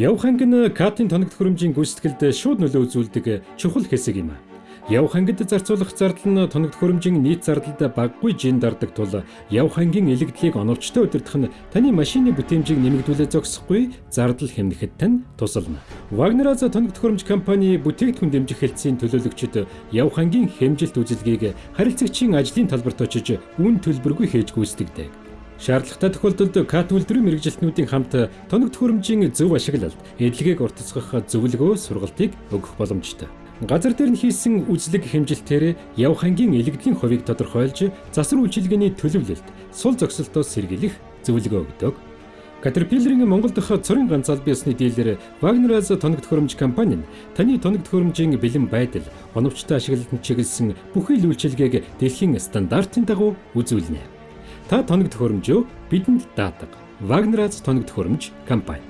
Явх анги нь катын тоног төхөөрөмжийн гүйцэтгэлд шууд нөлөө үзүүлдэг чухал хэсэг юм. Явх ангид зарцуулах зардал нь тоног төхөөрөмжийн нийт зардалд баггүй жин дардаг тул явх ангийн илэгдлийг оновчтой удирдах нь таны машины бүтээмжийг нэмэгдүүлээ зогсохгүй зардал хэмнэхэд тань тусална. Вагнеraz тоног төхөөрөмж компани бүтээгдэхүүн дэмжих хэлтсийн төлөөлөгчд явх ангийн хэмжилт үзэлгийг харилцагчийн ажлын талбарт очиж үн төлбөргүй хийж гүйцэтгэдэг. Шаардлагатай тохиолдолд КАТ үйлдвэрийн мэрэгжилтнүүдийн хамт тоног төхөөрөмжийн зөв ашиглалт, эдлэгийг уртасгах зөвлөгөө сургалтыг өгөх боломжтой. Газар дээр нь хийсэн үзлэг хэмжилтээр явх ангийн илэгдлийн хувийг тодорхойлж засвар үйлчилгээний төлөвлөлт, сул зогсолтоос сэргийлэх зөвлөгөө өгдөг. Caterpillar-ийн Монгол дахь цорын ганц албан ёсны дилер Wagner-аас тоног төхөөрөмж компани нь таны тоног төхөөрөмжийн бэлэн байдал, оновчтой ашиглалтанд чиглэсэн бүхий л үйлчилгээг дэлхийн стандартын дагуу үзүүлнэ. Та тоног төхөөрөмжөө бидэнд даадаг. Wagner-аас тоног төхөөрөмж компани